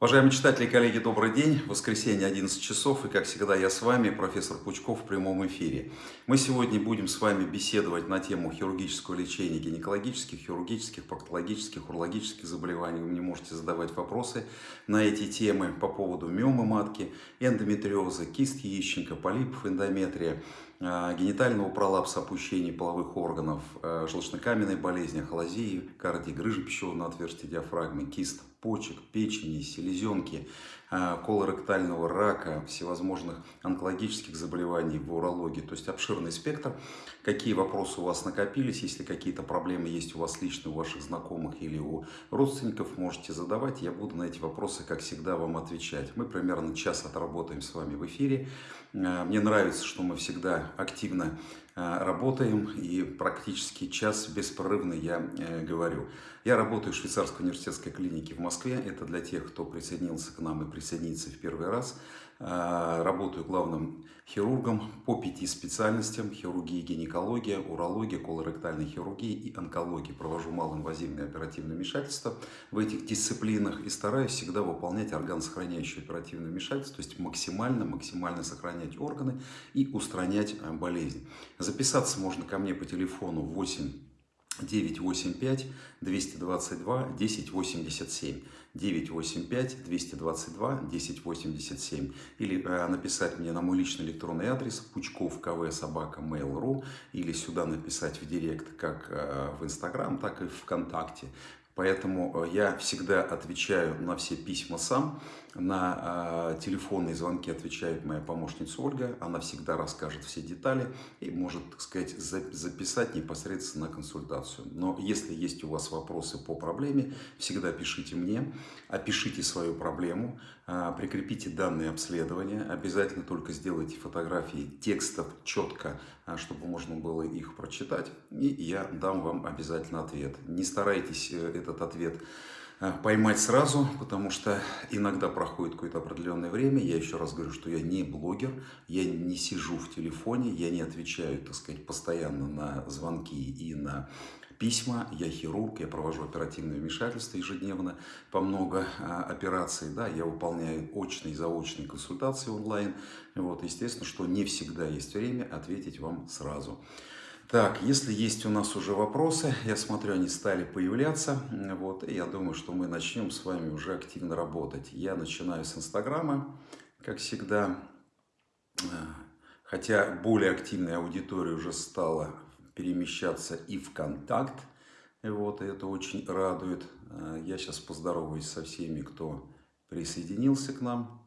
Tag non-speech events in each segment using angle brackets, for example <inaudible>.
Уважаемые читатели и коллеги, добрый день. Воскресенье, 11 часов, и как всегда я с вами, профессор Пучков в прямом эфире. Мы сегодня будем с вами беседовать на тему хирургического лечения гинекологических, хирургических, проктологических, урологических заболеваний. Вы мне можете задавать вопросы на эти темы по поводу миомы матки, эндометриоза, кист яичника, полипов, эндометрия, а, генитального пролапса, опущения половых органов, а, желчнокаменной болезни, ахолазии, кардии, грыжи пищеводного отверстия диафрагмы, кист почек, печени, селезенки, а, колоректального рака, всевозможных онкологических заболеваний в урологии. То есть обширный спектр. Какие вопросы у вас накопились, если какие-то проблемы есть у вас лично, у ваших знакомых или у родственников, можете задавать. Я буду на эти вопросы, как всегда, вам отвечать. Мы примерно час отработаем с вами в эфире. Мне нравится, что мы всегда активно э, работаем и практически час беспрерывно я э, говорю. Я работаю в швейцарской университетской клинике в Москве. Это для тех, кто присоединился к нам и присоединится в первый раз. Э, работаю главным хирургом по пяти специальностям. Хирургия, гинекология, урология, колоректальная хирургия и онкология. Провожу малоинвазивные оперативные вмешательства в этих дисциплинах и стараюсь всегда выполнять органосохраняющие оперативные вмешательства, то есть максимально, максимально сохранять органы и устранять э, болезнь. Записаться можно ко мне по телефону 8 985 222 1087. 985 222 1087 или э, написать мне на мой личный электронный адрес пучков кв собака mail.ru или сюда написать в директ как э, в инстаграм так и вконтакте Поэтому э, я всегда отвечаю на все письма сам. На э, телефонные звонки отвечает моя помощница Ольга. Она всегда расскажет все детали и может, так сказать, записать непосредственно на консультацию. Но если есть у вас вопросы по проблеме, всегда пишите мне, опишите свою проблему, э, прикрепите данные обследования. Обязательно только сделайте фотографии текстов четко, э, чтобы можно было их прочитать. И я дам вам обязательно ответ. Не старайтесь э, это этот ответ поймать сразу, потому что иногда проходит какое-то определенное время. Я еще раз говорю, что я не блогер, я не сижу в телефоне, я не отвечаю, так сказать, постоянно на звонки и на письма. Я хирург, я провожу оперативные вмешательства ежедневно по много а, операций. Да, я выполняю очные и заочные консультации онлайн. Вот, естественно, что не всегда есть время ответить вам сразу. Так, если есть у нас уже вопросы, я смотрю, они стали появляться, вот, и я думаю, что мы начнем с вами уже активно работать. Я начинаю с Инстаграма, как всегда, хотя более активная аудитория уже стала перемещаться и в Контакт, вот, и это очень радует. Я сейчас поздороваюсь со всеми, кто присоединился к нам.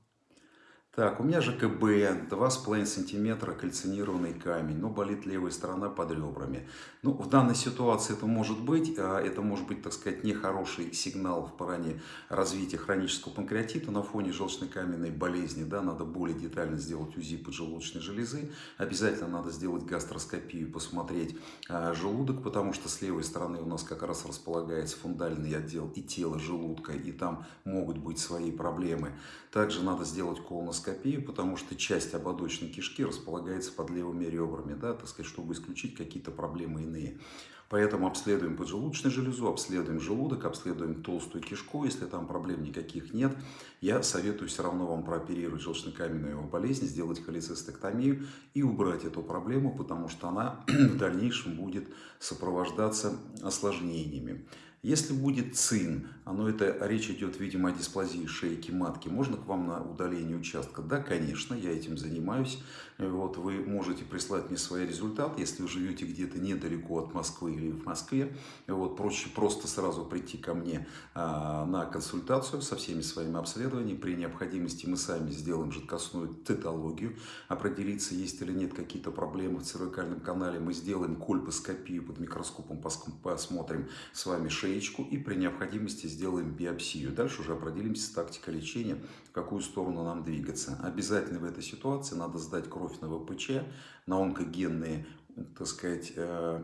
Так, у меня же КБ 2,5 сантиметра кальцинированный камень, но болит левая сторона под ребрами. Ну, в данной ситуации это может быть, а это может быть, так сказать, нехороший сигнал в плане развития хронического панкреатита на фоне желчно-каменной болезни. Да, надо более детально сделать УЗИ поджелудочной железы. Обязательно надо сделать гастроскопию, посмотреть а, желудок, потому что с левой стороны у нас как раз располагается фундальный отдел и тело желудка, и там могут быть свои проблемы. Также надо сделать колоноскопию потому что часть ободочной кишки располагается под левыми ребрами, да, так сказать, чтобы исключить какие-то проблемы иные. Поэтому обследуем поджелудочную железу, обследуем желудок, обследуем толстую кишку. Если там проблем никаких нет, я советую все равно вам прооперировать желчнокаменную болезнь, сделать холецистектомию и убрать эту проблему, потому что она <clears throat> в дальнейшем будет сопровождаться осложнениями. Если будет ЦИН, оно это, речь идет, видимо, о дисплазии шейки матки, можно к вам на удаление участка? Да, конечно, я этим занимаюсь. Вот, вы можете прислать мне свои результаты, если вы живете где-то недалеко от Москвы или в Москве. Вот, проще просто сразу прийти ко мне а, на консультацию со всеми своими обследованиями. При необходимости мы сами сделаем жидкостную цитологию, определиться, есть или нет какие-то проблемы в цервикальном канале. Мы сделаем кольпоскопию под микроскопом, посмотрим с вами шейку шеечку и при необходимости сделаем биопсию. Дальше уже определимся с тактикой лечения, в какую сторону нам двигаться. Обязательно в этой ситуации надо сдать кровь на ВПЧ, на онкогенные, так сказать, э,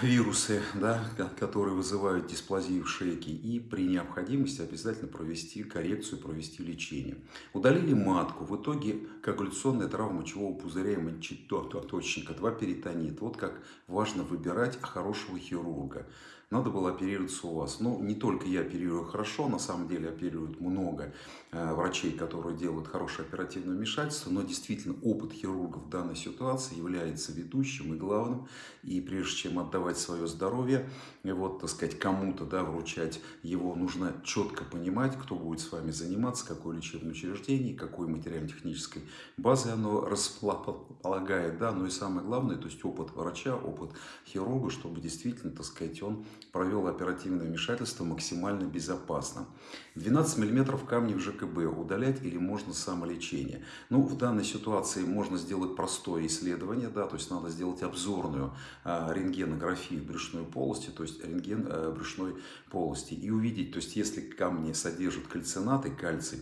вирусы, да, которые вызывают дисплазию в шейке, и при необходимости обязательно провести коррекцию, провести лечение. Удалили матку, в итоге коагуляционная травма мочевого пузыря и мочеточника, два перитонит. Вот как важно выбирать хорошего хирурга надо было оперироваться у вас. Ну, не только я оперирую хорошо, на самом деле оперируют много врачей, которые делают хорошее оперативное вмешательство, но действительно опыт хирургов в данной ситуации является ведущим и главным. И прежде чем отдавать свое здоровье, вот, так сказать, кому-то, да, вручать его, нужно четко понимать, кто будет с вами заниматься, какое лечебное учреждение, какой материально-технической базы оно располагает, да, ну и самое главное, то есть опыт врача, опыт хирурга, чтобы действительно, так сказать, он провел оперативное вмешательство максимально безопасно. 12 мм камни в ЖКБ удалять или можно самолечение? Ну, в данной ситуации можно сделать простое исследование, да, то есть надо сделать обзорную а, рентгенографию брюшной полости, то есть рентген а, брюшной полости и увидеть, то есть если камни содержат кальцинаты, кальций,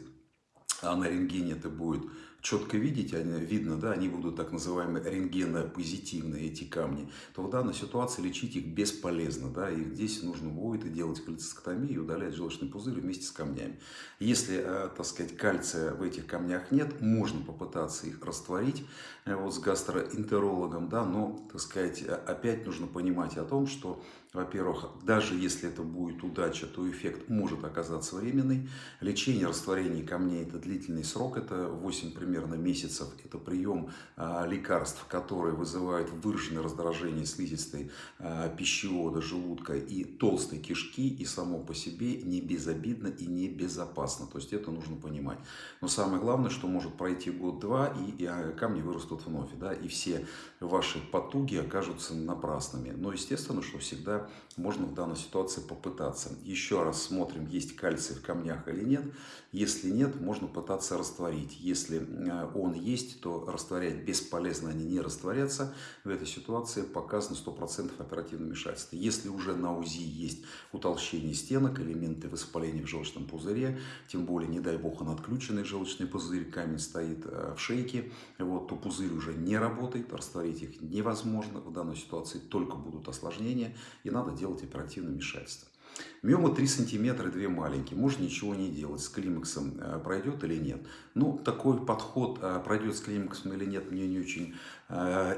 а на рентгене это будет четко видеть, они, видно, да, они будут так называемые рентгенопозитивные, эти камни, то в данной ситуации лечить их бесполезно. Да, и здесь нужно будет делать кальцистектомию, и удалять желчный пузырь вместе с камнями. Если, э, так сказать, кальция в этих камнях нет, можно попытаться их растворить вот, с гастроэнтерологом, да, но, так сказать, опять нужно понимать о том, что во-первых, даже если это будет удача, то эффект может оказаться временный. Лечение растворения камней – это длительный срок, это 8 примерно месяцев. Это прием а, лекарств, которые вызывают выраженное раздражение слизистой а, пищевода, желудка и толстой кишки. И само по себе не безобидно и не безопасно. То есть это нужно понимать. Но самое главное, что может пройти год-два, и, и а, камни вырастут вновь. Да, и все ваши потуги окажутся напрасными. Но естественно, что всегда можно в данной ситуации попытаться. Еще раз смотрим, есть кальций в камнях или нет. Если нет, можно пытаться растворить. Если э, он есть, то растворять бесполезно, они не растворятся. В этой ситуации показано 100% оперативного вмешательства. Если уже на УЗИ есть утолщение стенок, элементы воспаления в желчном пузыре, тем более, не дай бог, он отключенный желчный пузырь, камень стоит э, в шейке, вот, то пузырь уже не работает, растворить их невозможно. В данной ситуации только будут осложнения, и надо делать оперативное вмешательство. Миома 3 сантиметра, две маленькие. Можно ничего не делать. С климаксом э, пройдет или нет. Ну, такой подход, э, пройдет с климаксом или нет, мне не очень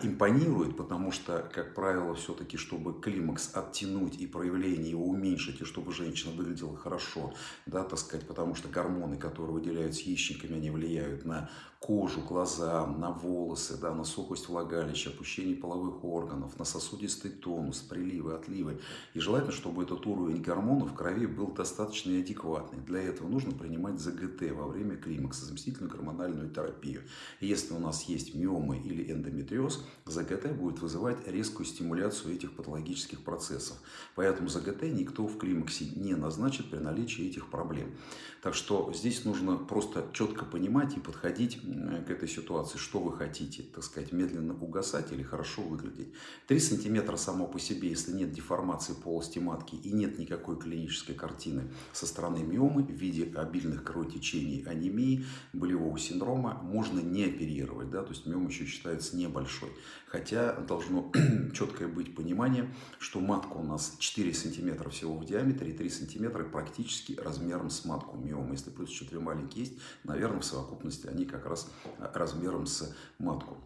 импонирует, потому что, как правило, все-таки, чтобы климакс оттянуть и проявление его уменьшить, и чтобы женщина выглядела хорошо, да, так сказать, потому что гормоны, которые выделяются яичниками, они влияют на кожу, глаза, на волосы, да, на сухость влагалища, опущение половых органов, на сосудистый тонус, приливы, отливы. И желательно, чтобы этот уровень гормонов в крови был достаточно и адекватный. Для этого нужно принимать ЗГТ во время климакса, заместительную гормональную терапию. И если у нас есть миомы или эндометриоз, ЗГТ будет вызывать резкую стимуляцию этих патологических процессов. Поэтому ЗГТ никто в климаксе не назначит при наличии этих проблем. Так что здесь нужно просто четко понимать и подходить к этой ситуации, что вы хотите, так сказать, медленно угасать или хорошо выглядеть. 3 сантиметра само по себе, если нет деформации полости матки и нет никакой клинической картины со стороны миомы в виде обильных кровотечений, анемии, болевого синдрома, можно не оперировать, да, то есть миома еще считается небольшой. Хотя должно <clears throat> четкое быть понимание, что матка у нас 4 сантиметра всего в диаметре и 3 сантиметра практически размером с матку миомы. Если плюс еще 3 маленькие есть, наверное, в совокупности они как раз размером с матку.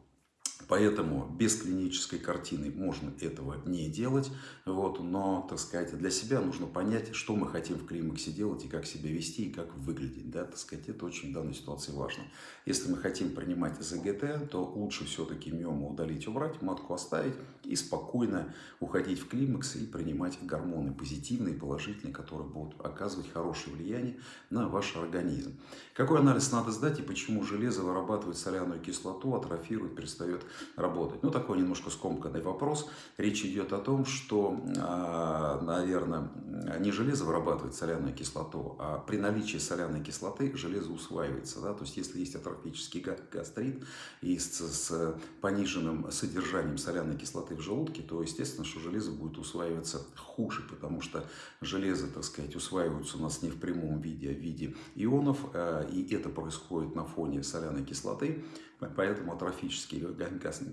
Поэтому без клинической картины можно этого не делать. Вот, но, так сказать, для себя нужно понять, что мы хотим в климаксе делать и как себя вести, и как выглядеть. Да, так сказать, это очень в данной ситуации важно. Если мы хотим принимать ЗГТ, то лучше все-таки миому удалить, убрать, матку оставить и спокойно уходить в климакс и принимать гормоны позитивные, положительные, которые будут оказывать хорошее влияние на ваш организм. Какой анализ надо сдать и почему железо вырабатывает соляную кислоту, атрофирует, перестает работать? Ну, такой немножко скомканный вопрос. Речь идет о том, что, а, наверное, не железо вырабатывает соляную кислоту, а при наличии соляной кислоты железо усваивается. Да? То есть, если есть атрофический гастрит и с, с пониженным содержанием соляной кислоты в желудке, то, естественно, что железо будет усваиваться хуже, потому что железо, так сказать, усваивается у нас не в прямом виде, а в виде ионов, а, и это происходит на фоне соляной кислоты, Поэтому атрофический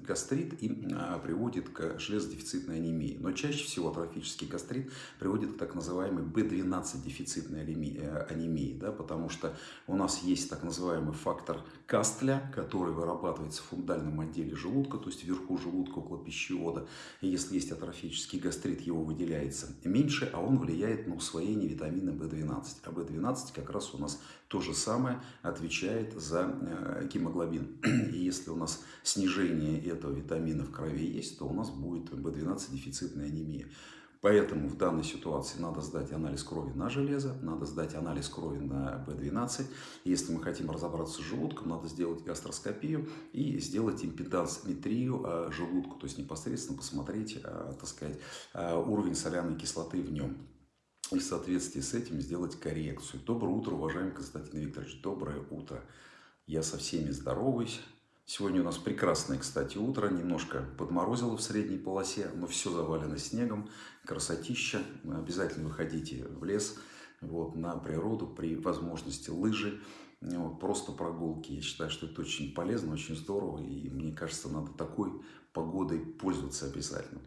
гастрит и а, приводит к железодефицитной анемии. Но чаще всего атрофический гастрит приводит к так называемой B12 дефицитной э, анемии, да, потому что у нас есть так называемый фактор Кастля, который вырабатывается в фундальном отделе желудка, то есть вверху желудка около пищевода. И если есть атрофический гастрит, его выделяется меньше, а он влияет на усвоение витамина B12. А B12 как раз у нас то же самое отвечает за э, гемоглобин. <clears throat> И если у нас снижение этого витамина в крови есть, то у нас будет B12 дефицитная анемия. Поэтому в данной ситуации надо сдать анализ крови на железо, надо сдать анализ крови на B12. Если мы хотим разобраться с желудком, надо сделать гастроскопию и сделать импедансметрию а, желудку, то есть непосредственно посмотреть, а, так сказать, а, уровень соляной кислоты в нем и в соответствии с этим сделать коррекцию. Доброе утро, уважаемый Константин Викторович, доброе утро. Я со всеми здороваюсь. Сегодня у нас прекрасное, кстати, утро. Немножко подморозило в средней полосе, но все завалено снегом. Красотища. Обязательно выходите в лес, вот, на природу, при возможности лыжи. Вот, просто прогулки. Я считаю, что это очень полезно, очень здорово. И мне кажется, надо такой погодой пользоваться обязательно.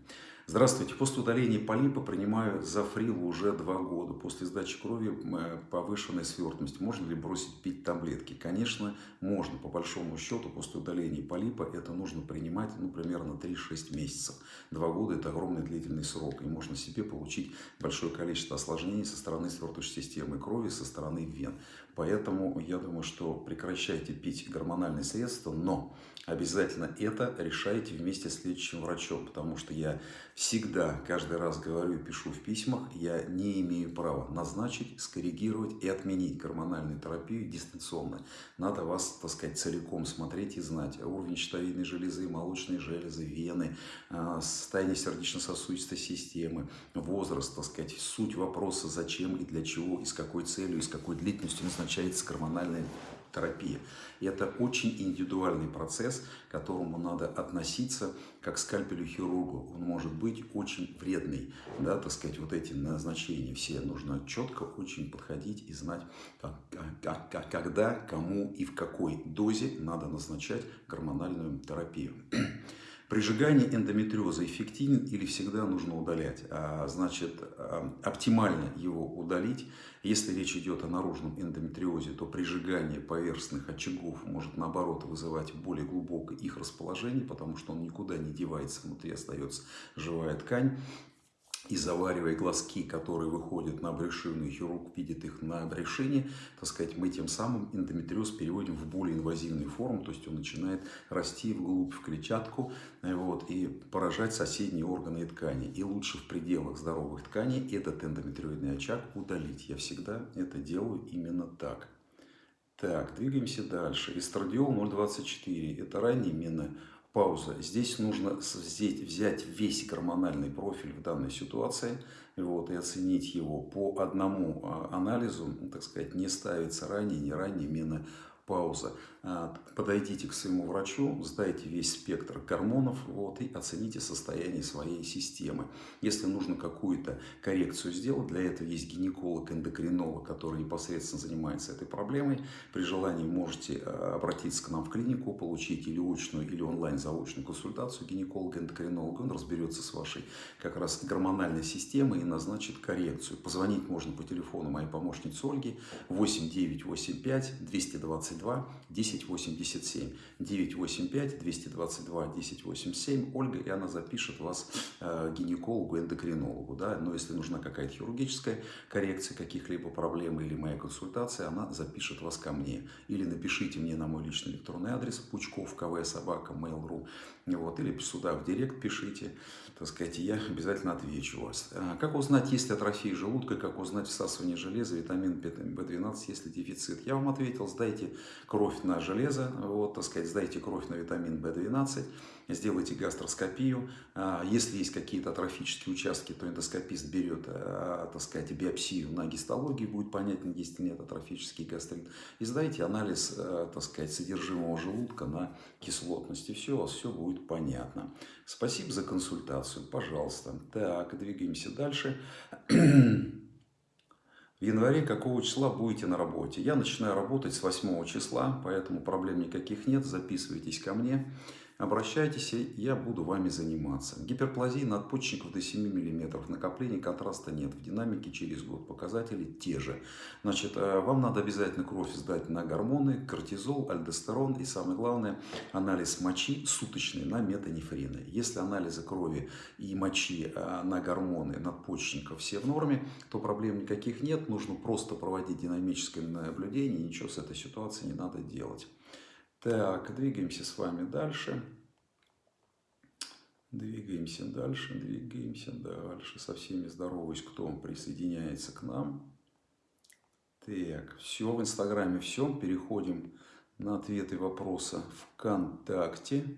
Здравствуйте. После удаления полипа принимаю зафрил уже два года. После сдачи крови э, повышенная свертность. Можно ли бросить пить таблетки? Конечно, можно. По большому счету, после удаления полипа это нужно принимать ну, примерно 3-6 месяцев. Два года – это огромный длительный срок. И можно себе получить большое количество осложнений со стороны свертывающей системы крови, со стороны вен. Поэтому я думаю, что прекращайте пить гормональные средства, но обязательно это решайте вместе с лечащим врачом, потому что я всегда, каждый раз говорю и пишу в письмах, я не имею права назначить, скоррегировать и отменить гормональную терапию дистанционно. Надо вас, так сказать, целиком смотреть и знать уровень щитовидной железы, молочной железы, вены, а, состояние сердечно-сосудистой системы, возраст, так сказать, суть вопроса, зачем и для чего, и с какой целью, и с какой длительностью назначается гормональная терапия. И это очень индивидуальный процесс, к которому надо относиться как к скальпелю хирургу. Он может быть очень вредный, да, так сказать, вот эти назначения все. Нужно четко очень подходить и знать, как, как, когда, кому и в какой дозе надо назначать гормональную терапию. Прижигание эндометриоза эффективен или всегда нужно удалять? А, значит, оптимально его удалить. Если речь идет о наружном эндометриозе, то прижигание поверхностных очагов может, наоборот, вызывать более глубокое их расположение, потому что он никуда не девается, внутри остается живая ткань и заваривая глазки, которые выходят на брюшину, хирург видит их на брюшине, так сказать, мы тем самым эндометриоз переводим в более инвазивную форму, то есть он начинает расти вглубь в клетчатку э, вот, и поражать соседние органы и ткани. И лучше в пределах здоровых тканей этот эндометриоидный очаг удалить. Я всегда это делаю именно так. Так, двигаемся дальше. Эстрадиол 0,24. Это именно пауза. Здесь нужно взять, взять весь гормональный профиль в данной ситуации вот, и оценить его по одному а, анализу, так сказать, не ставится ранее, не ранее, именно пауза. А, подойдите к своему врачу, сдайте весь спектр гормонов вот, и оцените состояние своей системы. Если нужно какую-то коррекцию сделать, для этого есть гинеколог, эндокринолог, который непосредственно занимается этой проблемой. При желании можете а, обратиться к нам в клинику, получить или очную, или онлайн-заочную консультацию гинеколога-эндокринолога. Он разберется с вашей как раз гормональной системой и назначит коррекцию. Позвонить можно по телефону моей помощницы Ольги 8985 222 222 1087 985 222 1087 Ольга, и она запишет вас э, гинекологу, эндокринологу. Да? Но если нужна какая-то хирургическая коррекция каких-либо проблем или моя консультация, она запишет вас ко мне. Или напишите мне на мой личный электронный адрес пучков кв собака mail.ru вот, или сюда в директ пишите, так сказать, я обязательно отвечу вас. А, как узнать, есть ли атрофия желудка, как узнать всасывание железа, витамин В12, если дефицит? Я вам ответил, сдайте кровь на железо, вот, так сказать, сдайте кровь на витамин В12, сделайте гастроскопию. А, если есть какие-то атрофические участки, то эндоскопист берет, а, так сказать, биопсию на гистологию, будет понятно, есть ли нет атрофический гастрит. И сдайте анализ, так сказать, содержимого желудка на кислотность. И все, все будет понятно. Спасибо за консультацию, пожалуйста. Так, двигаемся дальше. В январе какого числа будете на работе? Я начинаю работать с 8 числа, поэтому проблем никаких нет. Записывайтесь ко мне. Обращайтесь, я буду вами заниматься. Гиперплазии надпочечников до 7 мм. Накопления контраста нет. В динамике через год показатели те же. Значит, э, вам надо обязательно кровь сдать на гормоны, кортизол, альдостерон и самое главное, анализ мочи суточный на метанефрины. Если анализы крови и мочи э, на гормоны надпочечников все в норме, то проблем никаких нет. Нужно просто проводить динамическое наблюдение. Ничего с этой ситуацией не надо делать. Так, двигаемся с вами дальше. Двигаемся дальше, двигаемся дальше. Со всеми здороваюсь, кто присоединяется к нам. Так, все, в Инстаграме все. Переходим на ответы вопроса ВКонтакте.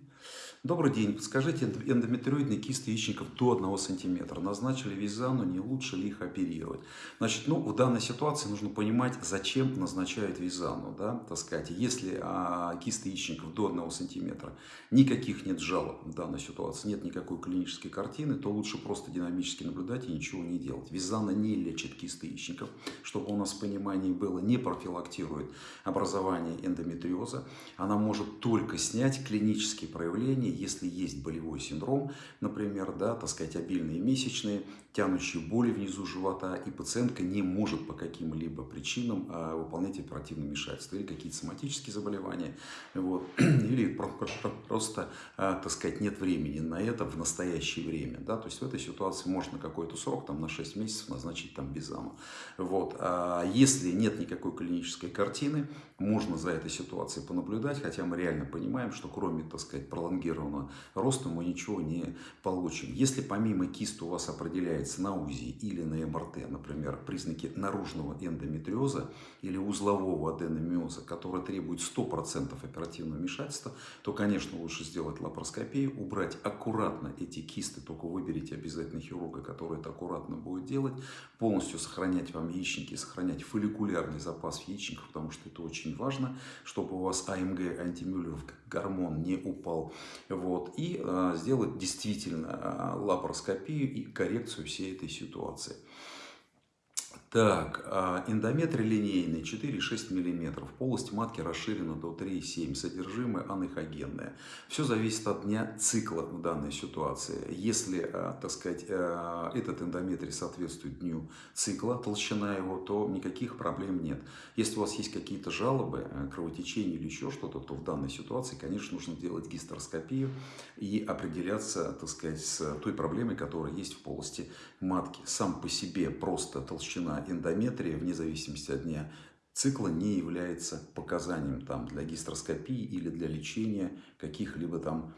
Добрый день. Подскажите, эндометриоидные кисты яичников до 1 см. Назначили визану, не лучше ли их оперировать? Значит, ну, в данной ситуации нужно понимать, зачем назначают визану. Да, так сказать, если а, кисты яичников до 1 см, никаких нет жалоб в данной ситуации, нет никакой клинической картины, то лучше просто динамически наблюдать и ничего не делать. Визана не лечит кисты яичников, чтобы у нас понимание было, не профилактирует образование эндометриоза. Она может только снять клинические проявления если есть болевой синдром, например, да, так сказать, обильные месячные, тянущие боли внизу живота, и пациентка не может по каким-либо причинам а, выполнять оперативное вмешательство, или какие-то соматические заболевания, вот, <clears throat> или просто, а, так сказать, нет времени на это в настоящее время, да, то есть в этой ситуации можно какой-то срок, там, на 6 месяцев назначить там бизану, вот, а если нет никакой клинической картины, можно за этой ситуацией понаблюдать, хотя мы реально понимаем, что кроме, так сказать, пролонгированного роста мы ничего не получим. Если помимо киста у вас определяется на УЗИ или на МРТ, например, признаки наружного эндометриоза или узлового аденомиоза, который требует 100% оперативного вмешательства, то, конечно, лучше сделать лапароскопию, убрать аккуратно эти кисты, только выберите обязательно хирурга, который это аккуратно будет делать, полностью сохранять вам яичники, сохранять фолликулярный запас в яичниках, потому что это очень важно, чтобы у вас АМГ, антимюллеров гормон не упал. Вот, и э, сделать действительно э, лапароскопию и коррекцию всей этой ситуации. Так, а, эндометрий линейный 4,6 мм, полость матки расширена до 3,7 содержимое анэхогенное. Все зависит от дня цикла в данной ситуации. Если, а, так сказать, а, этот эндометрий соответствует дню цикла, толщина его, то никаких проблем нет. Если у вас есть какие-то жалобы, кровотечение или еще что-то, то в данной ситуации, конечно, нужно делать гистероскопию и определяться, так сказать, с той проблемой, которая есть в полости матки. Сам по себе просто толщина эндометрия, вне зависимости от дня цикла, не является показанием там, для гистероскопии или для лечения каких-либо там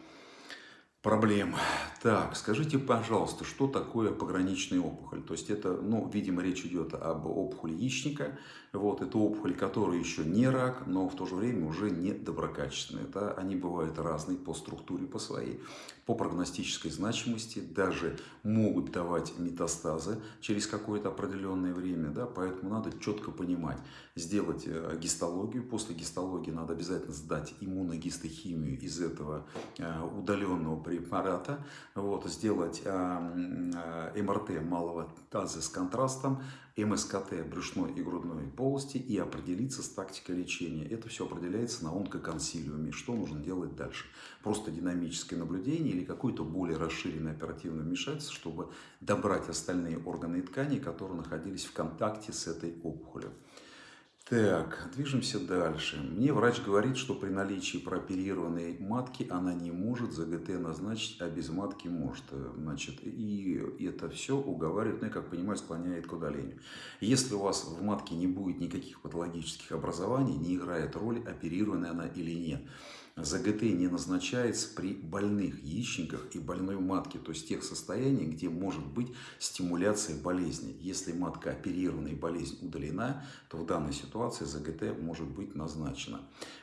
проблем. Так, скажите, пожалуйста, что такое пограничная опухоль? То есть это, ну, видимо, речь идет об опухоли яичника. Вот, это опухоль, которая еще не рак, но в то же время уже не доброкачественная. Да? Они бывают разные по структуре, по своей, по прогностической значимости, даже могут давать метастазы через какое-то определенное время. Да? Поэтому надо четко понимать, сделать э, гистологию. После гистологии надо обязательно сдать иммуногистохимию из этого э, удаленного препарата, вот, сделать э, МРТ малого таза с контрастом, МСКТ брюшной и грудной полости и определиться с тактикой лечения. Это все определяется на онкоконсилиуме. Что нужно делать дальше? Просто динамическое наблюдение или какое-то более расширенное оперативное вмешательство, чтобы добрать остальные органы и ткани, которые находились в контакте с этой опухолью. Так, движемся дальше. Мне врач говорит, что при наличии прооперированной матки она не может ЗГТ назначить, а без матки может. Значит, и это все уговаривает, ну, я как понимаю, склоняет к удалению. Если у вас в матке не будет никаких патологических образований, не играет роль, оперированная она или нет. ЗГТ не назначается при больных яичниках и больной матке, то есть тех состояниях, где может быть стимуляция болезни. Если матка оперирована и болезнь удалена, то в данной ситуации ЗГТ может быть назначена.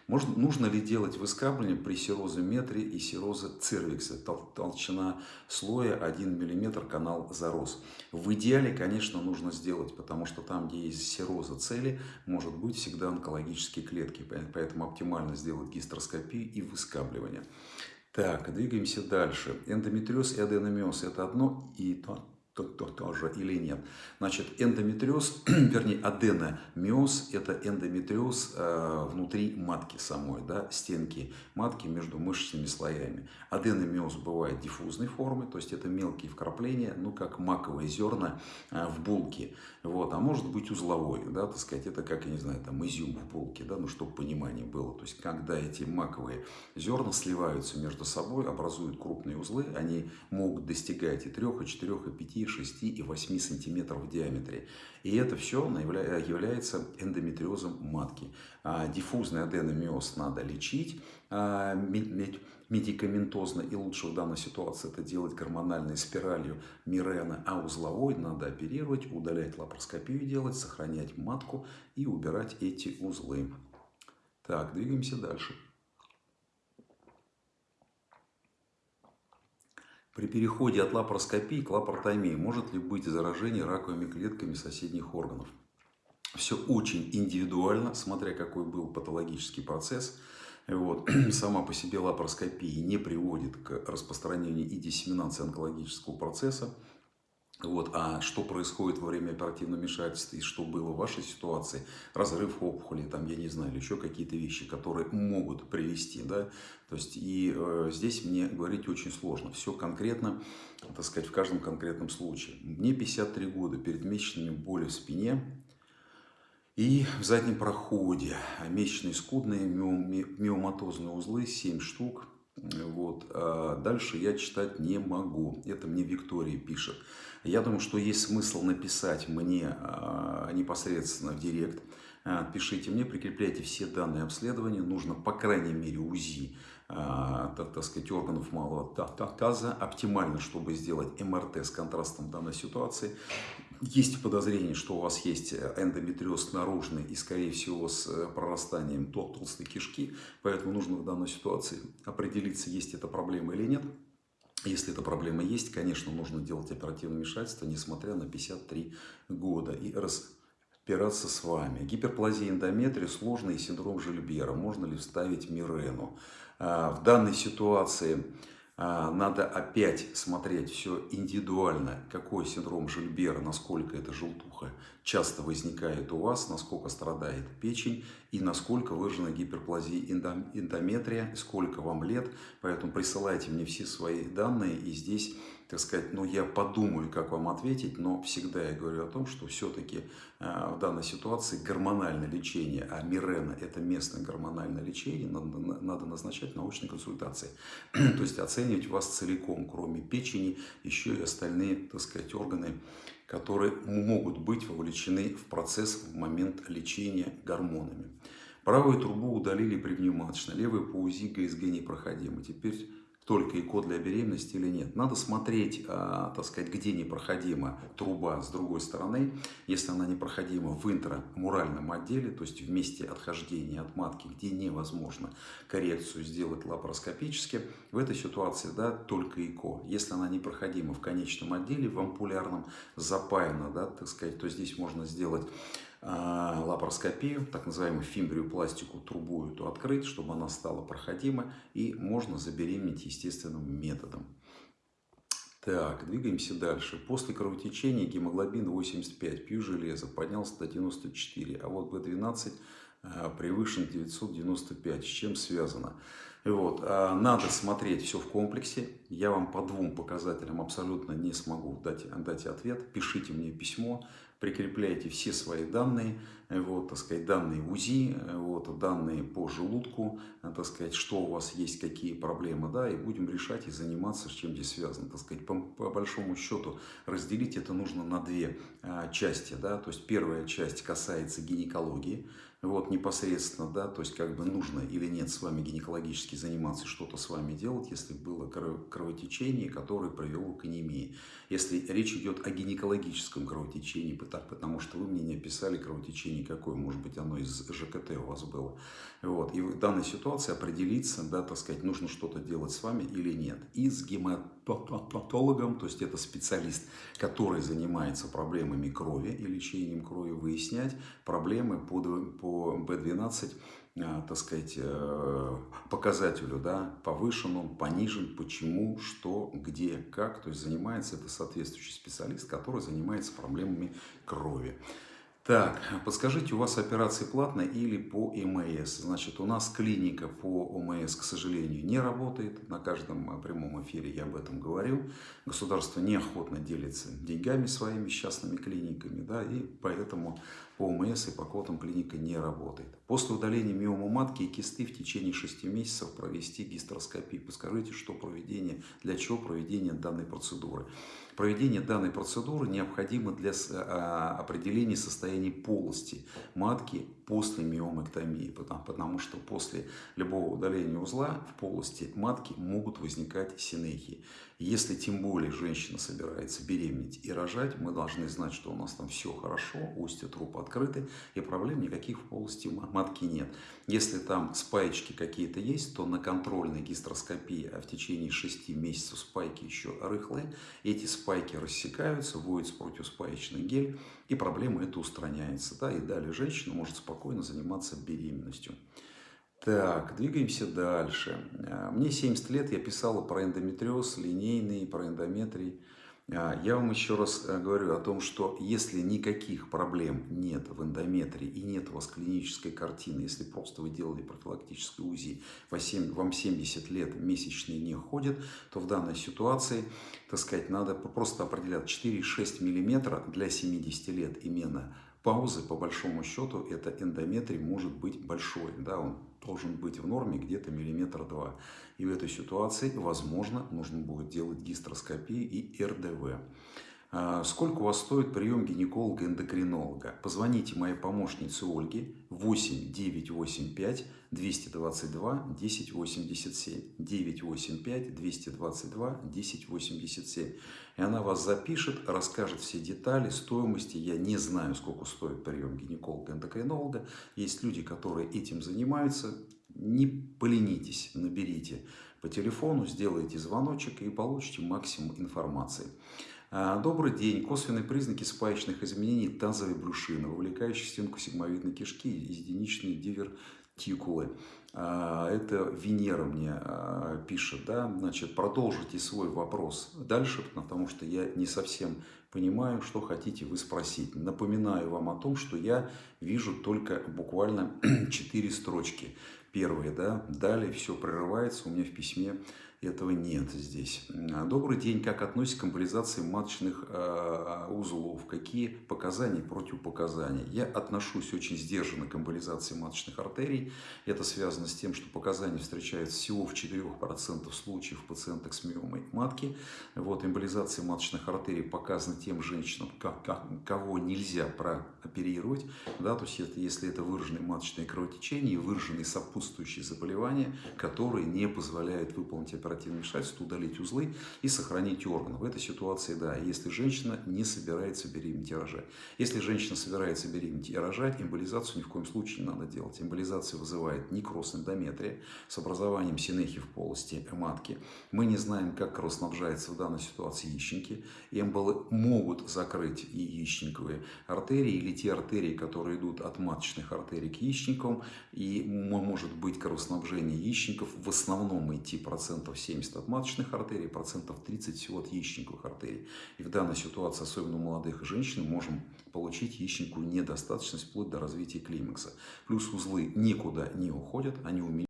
Можно, нужно ли делать выскабливание при серозе метре и серозе цервикса? Толщина слоя 1 мм, канал зарос. В идеале, конечно, нужно сделать, потому что там, где есть сероза цели, может быть всегда онкологические клетки. Поэтому оптимально сделать гистероскопию и выскабливания. Так, двигаемся дальше. Эндометриоз и аденомиоз – это одно и то, тоже или нет. Значит, эндометриоз, <clears throat> вернее, аденомиоз – это эндометриоз э, внутри матки самой, да, стенки матки между мышечными слоями. Аденомиоз бывает диффузной формы, то есть это мелкие вкрапления, ну, как маковые зерна э, в булке. Вот, а может быть узловой, да, так сказать, это как, я не знаю, там изюм в булке, да, ну, чтобы понимание было. То есть, когда эти маковые зерна сливаются между собой, образуют крупные узлы, они могут достигать и 3, и 4, и 5, 6 и 8 сантиметров в диаметре. И это все является эндометриозом матки. А диффузный аденомиоз надо лечить а, медикаментозно, и лучше в данной ситуации это делать гормональной спиралью Мирена, а узловой надо оперировать, удалять лапароскопию делать, сохранять матку и убирать эти узлы. Так, двигаемся дальше. При переходе от лапароскопии к лапаротомии может ли быть заражение раковыми клетками соседних органов? Все очень индивидуально, смотря какой был патологический процесс. Вот. <clears throat> Сама по себе лапароскопия не приводит к распространению и диссеминации онкологического процесса. Вот. А что происходит во время оперативного вмешательства и что было в вашей ситуации, разрыв опухоли, там, я не знаю, или еще какие-то вещи, которые могут привести, да, то есть и э, здесь мне говорить очень сложно, все конкретно, так сказать, в каждом конкретном случае. Мне 53 года, перед месячными боли в спине, и в заднем проходе месячные скудные миоматозные узлы, 7 штук, вот. А дальше я читать не могу. Это мне Виктория пишет. Я думаю, что есть смысл написать мне а, непосредственно в директ. А, пишите мне, прикрепляйте все данные обследования. Нужно, по крайней мере, УЗИ так, так сказать, органов малого таза. Оптимально, чтобы сделать МРТ с контрастом данной ситуации. Есть подозрение, что у вас есть эндометриоз наружный и, скорее всего, с э, прорастанием толстой кишки. Поэтому нужно в данной ситуации определиться, есть эта проблема или нет. Если эта проблема есть, конечно, нужно делать оперативное вмешательство, несмотря на 53 года, и разбираться с вами. Гиперплазия эндометрия, сложный синдром Жильбера. Можно ли вставить мирену? А, в данной ситуации а, надо опять смотреть все индивидуально, какой синдром Жильбера, насколько эта желтуха часто возникает у вас, насколько страдает печень и насколько выражена гиперплазия эндометрия, сколько вам лет. Поэтому присылайте мне все свои данные и здесь так сказать, ну, я подумаю, как вам ответить, но всегда я говорю о том, что все-таки э, в данной ситуации гормональное лечение, а Мирена – это местное гормональное лечение, надо, надо назначать научные консультации. <clears throat> То есть оценивать вас целиком, кроме печени, еще и остальные, так сказать, органы, которые могут быть вовлечены в процесс в момент лечения гормонами. Правую трубу удалили привневматочно, левую по УЗИ ГСГ непроходимо. Теперь только ЭКО для беременности или нет. Надо смотреть, а, так сказать, где непроходима труба с другой стороны. Если она непроходима в интрамуральном отделе, то есть в месте отхождения от матки, где невозможно коррекцию сделать лапароскопически, в этой ситуации да, только ЭКО. Если она непроходима в конечном отделе, в ампулярном, запаяна, да, так сказать, то здесь можно сделать лапароскопию, так называемую фимбриопластику, трубу эту открыть, чтобы она стала проходимой, и можно забеременеть естественным методом. Так, двигаемся дальше. После кровотечения гемоглобин 85, пью железо, поднялся до 94, а вот B12 а, превышен 995. С чем связано? Вот. А, надо смотреть все в комплексе. Я вам по двум показателям абсолютно не смогу дать, дать ответ. Пишите мне письмо прикрепляете все свои данные, вот, так сказать, данные УЗИ, вот, данные по желудку, так сказать, что у вас есть, какие проблемы, да, и будем решать и заниматься, с чем здесь связано, так сказать, по, по большому счету разделить это нужно на две а, части, да, то есть первая часть касается гинекологии, вот непосредственно, да, то есть как бы нужно или нет с вами гинекологически заниматься, что-то с вами делать, если было кровотечение, которое привело к анемии. Если речь идет о гинекологическом кровотечении, потому что вы мне не описали кровотечение какое, может быть оно из ЖКТ у вас было. И в данной ситуации определиться, да, так сказать, нужно что-то делать с вами или нет. И с гемо гематологом, то есть это специалист, который занимается проблемами крови и лечением крови, выяснять проблемы по, по B12 а, так сказать, э, показателю, да, повышен он, понижен, почему, что, где, как. То есть занимается это соответствующий специалист, который занимается проблемами крови. Так, подскажите, у вас операции платные или по ОМС? Значит, у нас клиника по ОМС, к сожалению, не работает. На каждом прямом эфире я об этом говорил. Государство неохотно делится деньгами своими частными клиниками, да, и поэтому по ОМС и по квотам клиника не работает. После удаления миомы матки и кисты в течение 6 месяцев провести гистероскопию. Подскажите, что проведение, для чего проведение данной процедуры? Проведение данной процедуры необходимо для а, определения состояния полости матки после миомэктомии, потому, потому что после любого удаления узла в полости матки могут возникать синехи. Если тем более женщина собирается беременеть и рожать, мы должны знать, что у нас там все хорошо, устья трупа открыты и проблем никаких в полости матки нет. Если там спаечки какие-то есть, то на контрольной гистероскопии, а в течение 6 месяцев спайки еще рыхлые, эти спайки рассекаются, вводится противоспаечный гель, и проблема эта устраняется. Да, и далее женщина может спокойно заниматься беременностью. Так, двигаемся дальше. А, мне 70 лет, я писала про эндометриоз, линейный, про эндометрий. А, я вам еще раз э, говорю о том, что если никаких проблем нет в эндометрии и нет у вас клинической картины, если просто вы делали профилактическое УЗИ, вам 70 лет месячные не ходят, то в данной ситуации, так сказать, надо просто определять 4-6 мм для 70 лет именно паузы, по большому счету, это эндометрий может быть большой, да, он должен быть в норме где-то миллиметр два. И в этой ситуации, возможно, нужно будет делать гистероскопию и РДВ. А, сколько у вас стоит прием гинеколога-эндокринолога? Позвоните моей помощнице Ольге 8 985 222 1087 985 222 1087 и она вас запишет, расскажет все детали, стоимости. Я не знаю, сколько стоит прием гинеколога-эндокринолога. Есть люди, которые этим занимаются. Не поленитесь, наберите по телефону, сделайте звоночек и получите максимум информации. А, добрый день. Косвенные признаки спаечных изменений тазовой брюшины, вовлекающие стенку сигмовидной кишки и единичные дивертикулы. А, это Венера мне а, пишет, да, значит, продолжите свой вопрос дальше, потому что я не совсем понимаю, что хотите вы спросить. Напоминаю вам о том, что я вижу только буквально <clears throat> 4 строчки. Первые, да, далее все прерывается у меня в письме этого нет здесь. Добрый день. Как относится к эмболизации маточных э, узлов? Какие показания и противопоказания? Я отношусь очень сдержанно к эмболизации маточных артерий. Это связано с тем, что показания встречаются всего в 4% случаев пациенток с миомой матки. Вот, эмболизация маточных артерий показана тем женщинам, как, кого нельзя прооперировать. Да, то есть, это, если это выраженные маточные кровотечения и выраженные сопутствующие заболевания, которые не позволяют выполнить операцию оперативное вмешательство, удалить узлы и сохранить органы. В этой ситуации, да, если женщина не собирается беременеть и рожать. Если женщина собирается беременеть и рожать, эмболизацию ни в коем случае не надо делать. Эмболизация вызывает некроз эндометрия с образованием синехи в полости матки. Мы не знаем, как кровоснабжается в данной ситуации яичники. Эмболы могут закрыть и яичниковые артерии или те артерии, которые идут от маточных артерий к яичникам. И может быть кровоснабжение яичников в основном идти процентов 70 от маточных артерий, процентов 30 всего от яичниковых артерий. И в данной ситуации, особенно у молодых женщин, можем получить яичниковую недостаточность вплоть до развития климакса. Плюс узлы никуда не уходят, они уменьшаются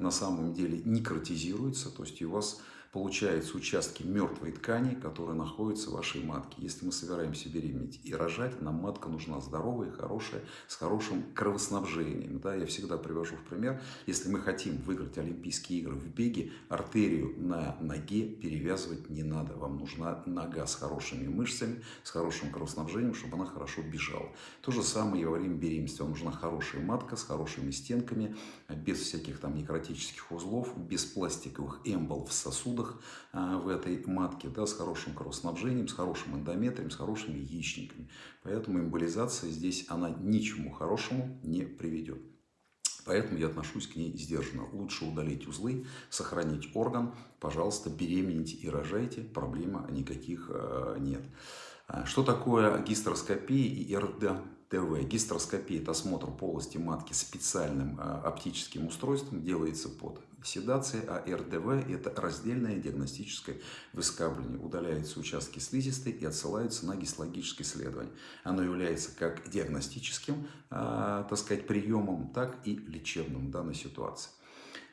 на самом деле некротизируются, то есть у вас получаются участки мертвой ткани, которые находятся в вашей матке. Если мы собираемся беременеть и рожать, нам матка нужна здоровая, хорошая, с хорошим кровоснабжением. Да, я всегда привожу в пример, если мы хотим выиграть Олимпийские игры в беге, артерию на ноге перевязывать не надо. Вам нужна нога с хорошими мышцами, с хорошим кровоснабжением, чтобы она хорошо бежала. То же самое и во время беременности. Вам нужна хорошая матка с хорошими стенками, без всяких там некротических узлов, без пластиковых эмбол в сосудах а, в этой матке, да, с хорошим кровоснабжением, с хорошим эндометрием, с хорошими яичниками. Поэтому эмболизация здесь, она ничему хорошему не приведет. Поэтому я отношусь к ней сдержанно. Лучше удалить узлы, сохранить орган. Пожалуйста, беременните и рожайте. Проблем никаких э, нет. А что такое гистероскопия и РДТВ? Гистероскопия – это осмотр полости матки специальным э, оптическим устройством. Делается под седацией, а РДВ – это раздельное диагностическое выскабливание. Удаляются участки слизистой и отсылаются на гистологическое исследование. Оно является как диагностическим, э, так сказать, приемом, так и лечебным в данной ситуации.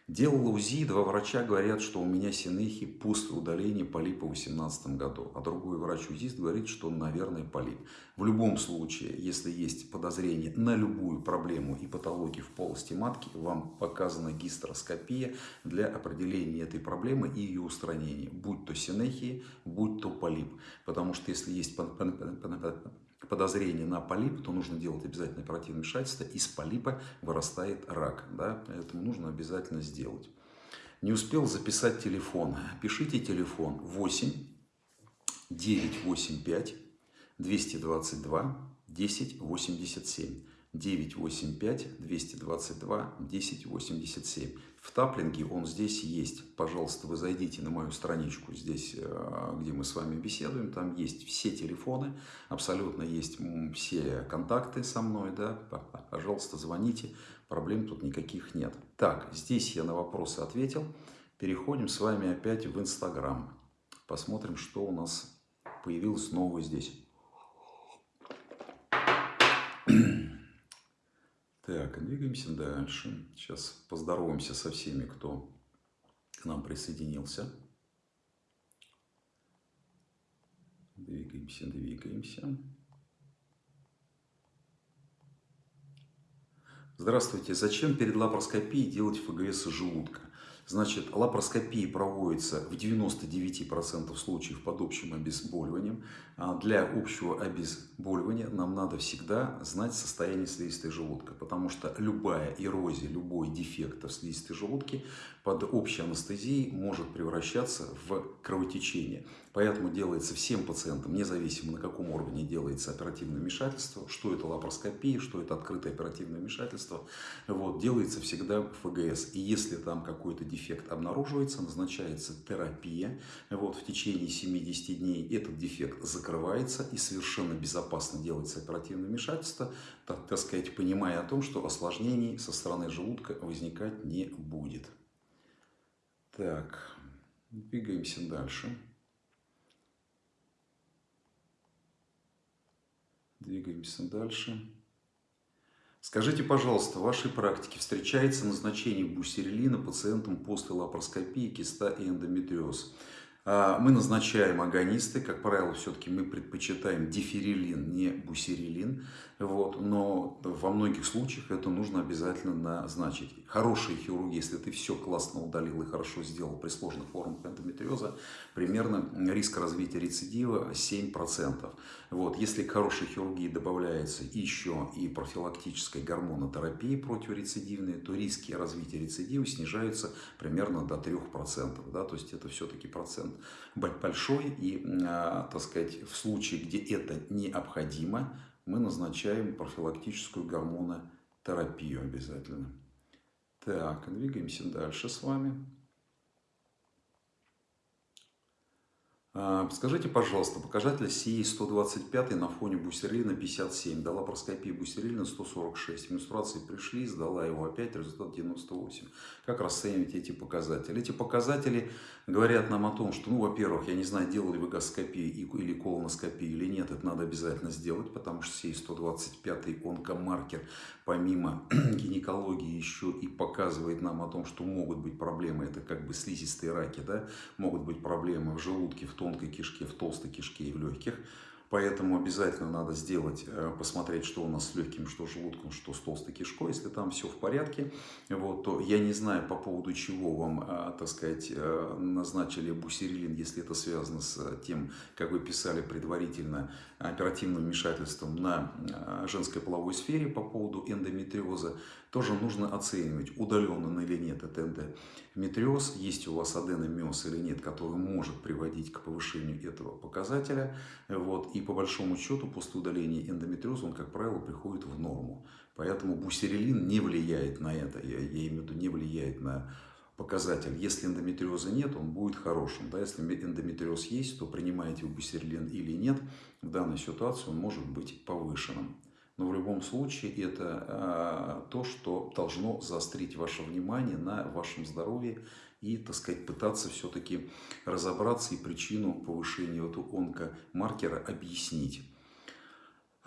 Делала УЗИ, два врача говорят, что у меня синехи после удаления полипа в 2018 году. А другой врач-узист говорит, что, наверное, полип. В любом случае, если есть подозрение на любую проблему и патологию в полости матки, вам показана гистероскопия для определения этой проблемы и ее устранения. Будь то синехия, будь то полип. Потому что если есть подозрение на полип, то нужно делать обязательно оперативное вмешательство. Из полипа вырастает рак. Да? Поэтому нужно обязательно сделать. Не успел записать телефон. Пишите телефон 8 985 222 1087. 985 222 1087. В таплинге он здесь есть. Пожалуйста, вы зайдите на мою страничку здесь, э, где мы с вами беседуем. Там есть все телефоны, абсолютно есть все контакты со мной. Да? Пожалуйста, звоните. Проблем тут никаких нет. Так, здесь я на вопросы ответил. Переходим с вами опять в Инстаграм. Посмотрим, что у нас появилось нового здесь. Так, двигаемся дальше. Сейчас поздороваемся со всеми, кто к нам присоединился. Двигаемся, двигаемся. Здравствуйте. Зачем перед лапароскопией делать ФГС желудка? Значит, лапароскопия проводится в 99% случаев под общим обезболиванием. А для общего обезболивания нам надо всегда знать состояние слизистой желудка, потому что любая эрозия, любой дефект в слизистой желудке под общей анестезией может превращаться в кровотечение. Поэтому делается всем пациентам, независимо на каком органе делается оперативное вмешательство, что это лапароскопия, что это открытое оперативное вмешательство, вот, делается всегда ФГС. И если там какой-то дефект обнаруживается, назначается терапия. Вот, в течение 70 дней этот дефект закрывается и совершенно безопасно делается оперативное вмешательство, так, так сказать, понимая о том, что осложнений со стороны желудка возникать не будет. Так, двигаемся дальше. Двигаемся дальше. Скажите, пожалуйста, в вашей практике встречается назначение бусерилина пациентам после лапароскопии, киста и эндометриоз? А, мы назначаем агонисты, как правило, все-таки мы предпочитаем диферилин, не бусерилин, вот, но во многих случаях это нужно обязательно назначить. Хорошая хирургия, если ты все классно удалил и хорошо сделал при сложных формах эндометриоза, примерно риск развития рецидива 7%. Вот, если к хорошей хирургии добавляется еще и профилактическая гормонотерапия противорецидивная, то риски развития рецидива снижаются примерно до 3%. Да, то есть это все-таки процент большой. И, а, так сказать, в случае, где это необходимо, мы назначаем профилактическую гормонотерапию обязательно. Так, двигаемся дальше с вами. Скажите, пожалуйста, показатель СИИ 125 на фоне бусерлина 57, дала проскопии бусерлина 146, менструации пришли, сдала его опять, результат 98. Как расценивать эти показатели? Эти показатели говорят нам о том, что, ну, во-первых, я не знаю, делали вы гастроскопию или колоноскопию или нет, это надо обязательно сделать, потому что СИИ 125 онкомаркер, помимо <clears throat> гинекологии, еще и показывает нам о том, что могут быть проблемы, это как бы слизистые раки, да, могут быть проблемы в желудке, в том тонкой кишке, в толстой кишке и в легких. Поэтому обязательно надо сделать, э, посмотреть, что у нас с легким, что с желудком, что с толстой кишкой. Если там все в порядке, вот, то я не знаю, по поводу чего вам, э, так сказать, э, назначили бусерилин, если это связано с тем, как вы писали предварительно, оперативным вмешательством на женской половой сфере по поводу эндометриоза тоже нужно оценивать, удален он или нет этот эндометриоз, есть у вас аденомиоз или нет, который может приводить к повышению этого показателя. Вот. и по большому счету после удаления эндометриоза он, как правило, приходит в норму. Поэтому бусерилин не влияет на это, я, я имею в виду, не влияет на показатель. Если эндометриоза нет, он будет хорошим. Да? Если эндометриоз есть, то принимаете вы бусерлин или нет, в данной ситуации он может быть повышенным. Но в любом случае это а, то, что должно заострить ваше внимание на вашем здоровье и, так сказать, пытаться все-таки разобраться и причину повышения этого онкомаркера объяснить.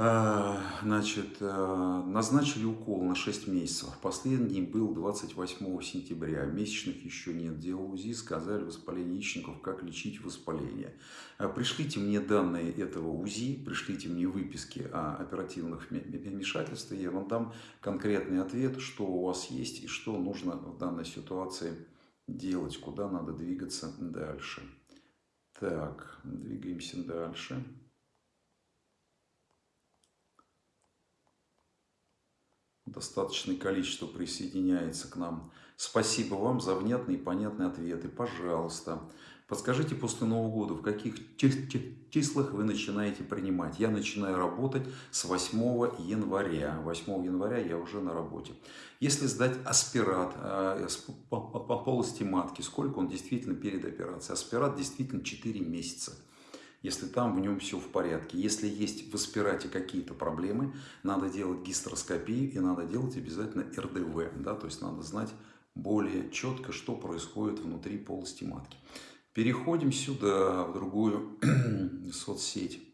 А, значит, а, назначили укол на 6 месяцев. Последний был 28 сентября. Месячных еще нет. Делал УЗИ, сказали воспаление яичников, как лечить воспаление. А, пришлите мне данные этого УЗИ, пришлите мне выписки о оперативных вмешательствах. Я вам дам конкретный ответ, что у вас есть и что нужно в данной ситуации делать, куда надо двигаться дальше. Так, двигаемся дальше. Достаточное количество присоединяется к нам. Спасибо вам за внятные и понятные ответы. Пожалуйста, подскажите после Нового года, в каких числах вы начинаете принимать. Я начинаю работать с 8 января. 8 января я уже на работе. Если сдать аспират э, по, по, по полости матки, сколько он действительно перед операцией? Аспират действительно 4 месяца если там в нем все в порядке. Если есть в аспирате какие-то проблемы, надо делать гистероскопию и надо делать обязательно РДВ. Да? То есть надо знать более четко, что происходит внутри полости матки. Переходим сюда, в другую <clears throat> соцсеть.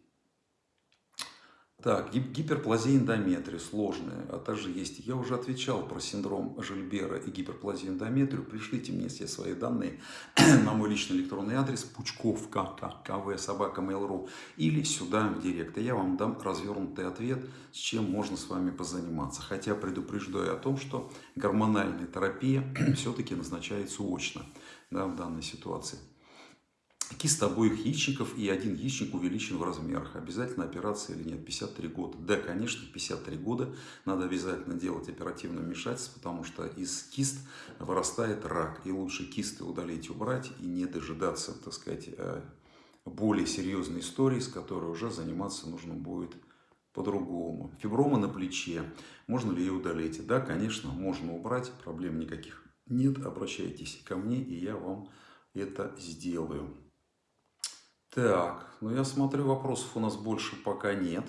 Так, гиперплазия эндометрия сложная, а также есть, я уже отвечал про синдром Жильбера и гиперплазию эндометрию, пришлите мне все свои данные <clears throat> на мой личный электронный адрес пучков кв собака или сюда в директ, и я вам дам развернутый ответ, с чем можно с вами позаниматься. Хотя предупреждаю о том, что гормональная терапия <clears throat> все-таки назначается очно да, в данной ситуации. Киста обоих яичников и один яичник увеличен в размерах. Обязательно операция или нет? 53 года. Да, конечно, 53 года. Надо обязательно делать оперативное вмешательство, потому что из кист вырастает рак. И лучше кисты удалить, убрать и не дожидаться, так сказать, э, более серьезной истории, с которой уже заниматься нужно будет по-другому. Фиброма на плече. Можно ли ее удалить? Да, конечно, можно убрать. Проблем никаких нет. Обращайтесь ко мне, и я вам это сделаю. Так, ну я смотрю, вопросов у нас больше пока нет.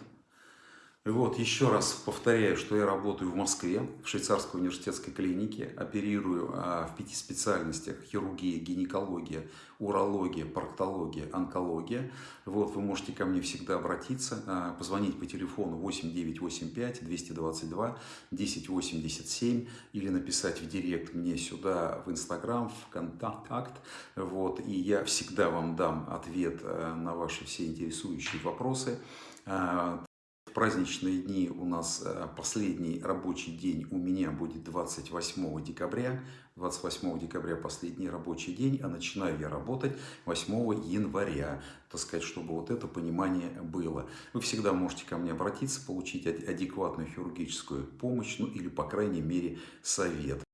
Вот еще раз повторяю, что я работаю в Москве, в швейцарской университетской клинике, оперирую а, в пяти специальностях хирургия, гинекология, урология, проктология, онкология. Вот, вы можете ко мне всегда обратиться, а, позвонить по телефону 8985 222 1087 или написать в директ мне сюда в Инстаграм, в Контакт. Вот, и я всегда вам дам ответ а, на ваши все интересующие вопросы праздничные дни у нас э, последний рабочий день у меня будет 28 декабря. 28 декабря последний рабочий день, а начинаю я работать 8 января, так сказать, чтобы вот это понимание было. Вы всегда можете ко мне обратиться, получить адекватную хирургическую помощь, ну или, по крайней мере, совет.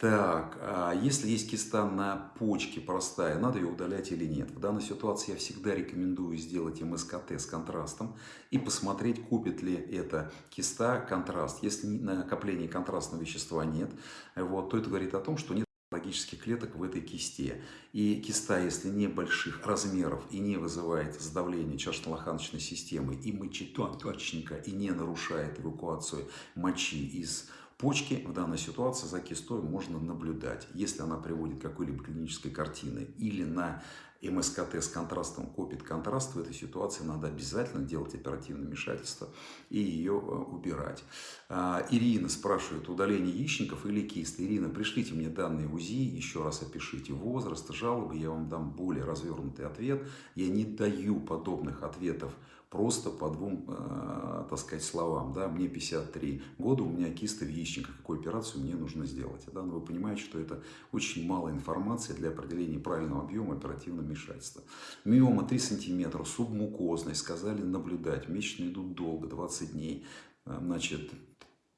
Так, а если есть киста на почке простая, надо ее удалять или нет? В данной ситуации я всегда рекомендую сделать МСКТ с контрастом и посмотреть, купит ли эта киста контраст. Если накопления контрастного вещества нет, вот, то это говорит о том, что нет логических клеток в этой кисте. И киста, если не больших размеров и не вызывает сдавление чашно-лоханочной системы и мочеточника и не нарушает эвакуацию мочи из Почки в данной ситуации за кистой можно наблюдать. Если она приводит к какой-либо клинической картины или на МСКТ с контрастом копит контраст, в этой ситуации надо обязательно делать оперативное вмешательство и ее э, убирать. А, Ирина спрашивает, удаление яичников или кисты. Ирина, пришлите мне данные УЗИ, еще раз опишите возраст, жалобы, я вам дам более развернутый ответ. Я не даю подобных ответов просто по двум, э, так сказать, словам. Да, мне 53 года, у меня кисты в яичниках, какую операцию мне нужно сделать. Да, но вы понимаете, что это очень мало информации для определения правильного объема оперативного вмешательства. Миома 3 см, субмукозной, сказали наблюдать, месячные идут долго, 20 дней. Э, значит,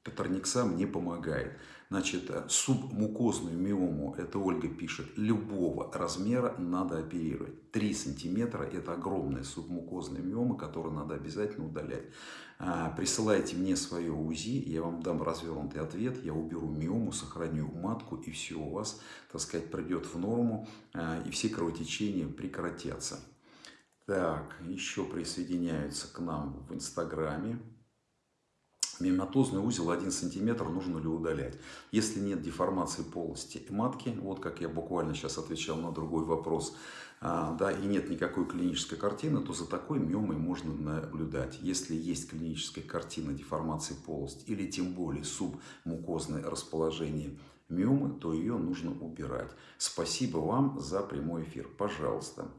Таторниксам не помогает. Значит, э, субмукозную миому, это Ольга пишет, любого размера надо оперировать. 3 сантиметра – это огромная субмукозная миома, которую надо обязательно удалять. А, присылайте мне свое УЗИ, я вам дам развернутый ответ, я уберу миому, сохраню матку, и все у вас, так сказать, придет в норму, а, и все кровотечения прекратятся. Так, еще присоединяются к нам в Инстаграме. Миоматозный узел 1 см нужно ли удалять? Если нет деформации полости матки, вот как я буквально сейчас отвечал на другой вопрос, а, да, и нет никакой клинической картины, то за такой миомой можно наблюдать. Если есть клиническая картина деформации полости или тем более субмукозное расположение миомы, то ее нужно убирать. Спасибо вам за прямой эфир. Пожалуйста.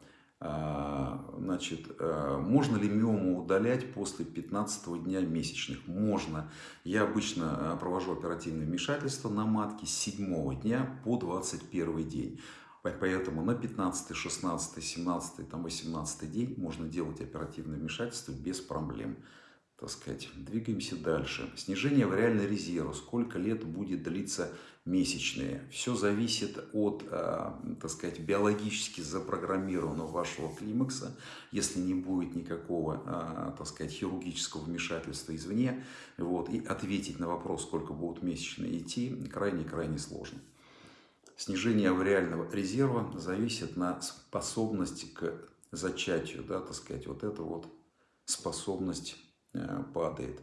А, значит, а, можно ли миому удалять после 15 дня месячных? Можно. Я обычно а, провожу оперативное вмешательство на матке с 7 дня по 21 день. Поэтому на 15, 16, 17, там 18 день можно делать оперативное вмешательство без проблем так сказать, двигаемся дальше. Снижение вариального резерва. Сколько лет будет длиться месячные? Все зависит от, а, так сказать, биологически запрограммированного вашего климакса. Если не будет никакого, а, так сказать, хирургического вмешательства извне, вот, и ответить на вопрос, сколько будут месячные идти, крайне-крайне сложно. Снижение авариального резерва зависит на способности к зачатию, да, так сказать, вот это вот способность падает.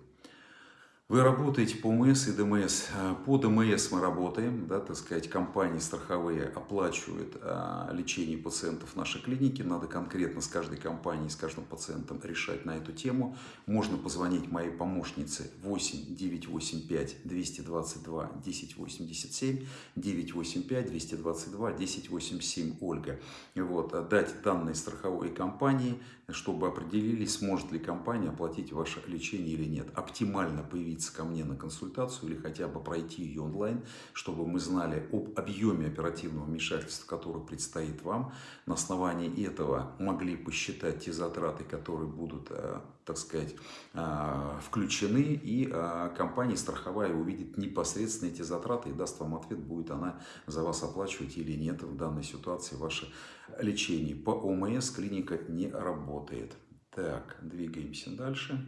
Вы работаете по МС и ДМС. Э, по ДМС мы работаем, да, так сказать, компании страховые оплачивают а, лечение пациентов в нашей клинике. Надо конкретно с каждой компанией, с каждым пациентом решать на эту тему. Можно позвонить моей помощнице 8 985 222 1087 985 222 1087 Ольга. Вот, дать данные страховой компании, чтобы определились, сможет ли компания оплатить ваше лечение или нет. Оптимально появиться ко мне на консультацию или хотя бы пройти ее онлайн, чтобы мы знали об объеме оперативного вмешательства, которое предстоит вам. На основании этого могли посчитать те затраты, которые будут, э, так сказать, э, включены, и э, компания страховая увидит непосредственно эти затраты и даст вам ответ, будет она за вас оплачивать или нет в данной ситуации ваше лечение. По ОМС клиника не работает. Так, двигаемся дальше.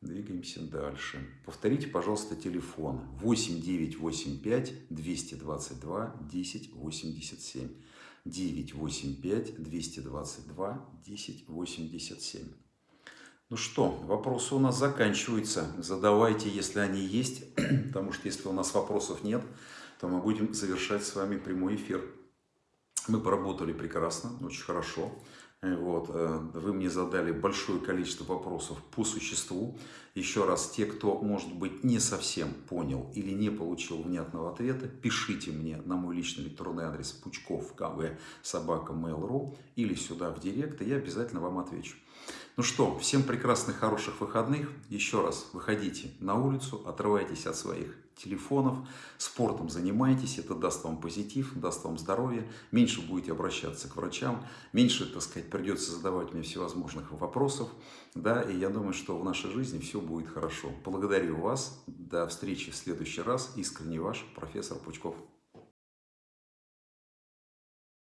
Двигаемся дальше. Повторите, пожалуйста, телефон 8985 222 1087. 985 222 1087. Ну что, вопросы у нас заканчиваются. Задавайте, если они есть, <clears throat> потому что если у нас вопросов нет, то мы будем завершать с вами прямой эфир. Мы поработали прекрасно, очень хорошо. Вот, э, вы мне задали большое количество вопросов по существу. Еще раз, те, кто, может быть, не совсем понял или не получил внятного ответа, пишите мне на мой личный электронный адрес пучков или сюда в директ, и я обязательно вам отвечу. Ну что, всем прекрасных, хороших выходных. Еще раз, выходите на улицу, отрывайтесь от своих телефонов, спортом занимайтесь, это даст вам позитив, даст вам здоровье, меньше будете обращаться к врачам, меньше, так сказать, придется задавать мне всевозможных вопросов, да, и я думаю, что в нашей жизни все будет хорошо. Благодарю вас, до встречи в следующий раз, искренне ваш профессор Пучков.